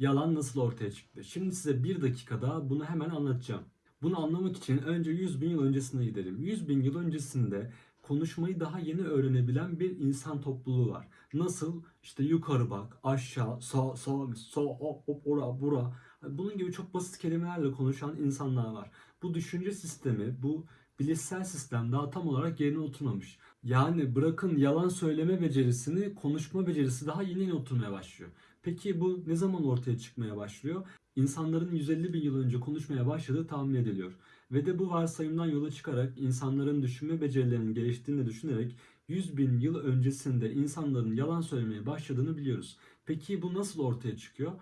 Yalan nasıl ortaya çıktı? Şimdi size bir dakikada bunu hemen anlatacağım. Bunu anlamak için önce 100 bin yıl öncesine gidelim. 100 bin yıl öncesinde konuşmayı daha yeni öğrenebilen bir insan topluluğu var. Nasıl? İşte yukarı bak, aşağı, sağ, sağ, sağ, hop, hop, ora, bura. Bunun gibi çok basit kelimelerle konuşan insanlar var. Bu düşünce sistemi, bu bilişsel sistem daha tam olarak yerine oturmamış. Yani bırakın yalan söyleme becerisini, konuşma becerisi daha yeni yeni oturmaya başlıyor. Peki bu ne zaman ortaya çıkmaya başlıyor? İnsanların 150 bin yıl önce konuşmaya başladığı tahmin ediliyor. Ve de bu varsayımdan yola çıkarak insanların düşünme becerilerinin geliştiğini düşünerek 100 bin yıl öncesinde insanların yalan söylemeye başladığını biliyoruz. Peki bu nasıl ortaya çıkıyor?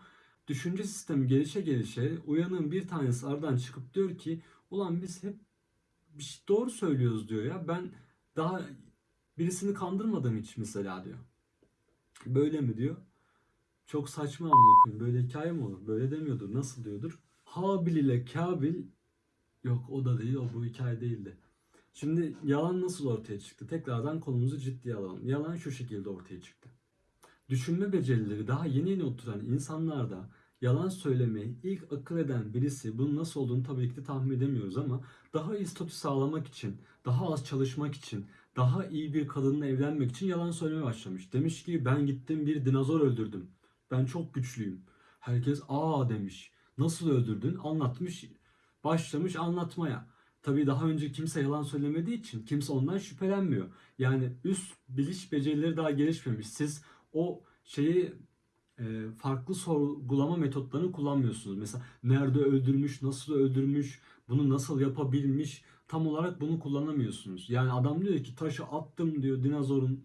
Düşünce sistemi gelişe gelişe uyanığın bir tanesi aradan çıkıp diyor ki ulan biz hep bir şey doğru söylüyoruz diyor ya ben daha birisini kandırmadım hiç mesela diyor. Böyle mi diyor? Çok saçma koyayım. Böyle hikaye mi olur? Böyle demiyordur. Nasıl diyordur? Habil ile Kabil yok o da değil. O bu hikaye değildi. Şimdi yalan nasıl ortaya çıktı? Tekrardan konumuzu ciddiye alalım. Yalan şu şekilde ortaya çıktı. Düşünme becerileri daha yeni yeni oturan insanlarda yalan söylemeyi ilk akıl eden birisi bunun nasıl olduğunu tabii ki de tahmin edemiyoruz ama daha iyi statü sağlamak için, daha az çalışmak için, daha iyi bir kadınla evlenmek için yalan söylemeye başlamış. Demiş ki ben gittim bir dinozor öldürdüm. Ben çok güçlüyüm. Herkes aa demiş. Nasıl öldürdün? Anlatmış. Başlamış anlatmaya. Tabii daha önce kimse yalan söylemediği için kimse ondan şüphelenmiyor. Yani üst biliş becerileri daha gelişmemiş. Siz o şeyi farklı sorgulama metotlarını kullanmıyorsunuz. Mesela nerede öldürmüş, nasıl öldürmüş, bunu nasıl yapabilmiş tam olarak bunu kullanamıyorsunuz. Yani adam diyor ki taşı attım diyor dinozorun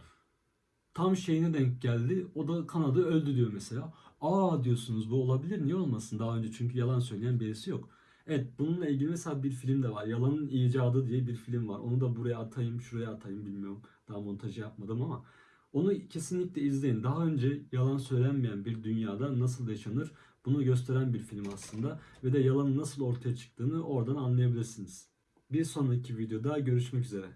tam şeyine denk geldi. O da kanadı öldü diyor mesela. Aa diyorsunuz bu olabilir niye olmasın daha önce çünkü yalan söyleyen birisi yok. Evet bununla ilgili mesela bir film de var. Yalanın icadı diye bir film var. Onu da buraya atayım şuraya atayım bilmiyorum. Daha montajı yapmadım ama onu kesinlikle izleyin. Daha önce yalan söylenmeyen bir dünyada nasıl yaşanır bunu gösteren bir film aslında. Ve de yalanın nasıl ortaya çıktığını oradan anlayabilirsiniz. Bir sonraki videoda görüşmek üzere.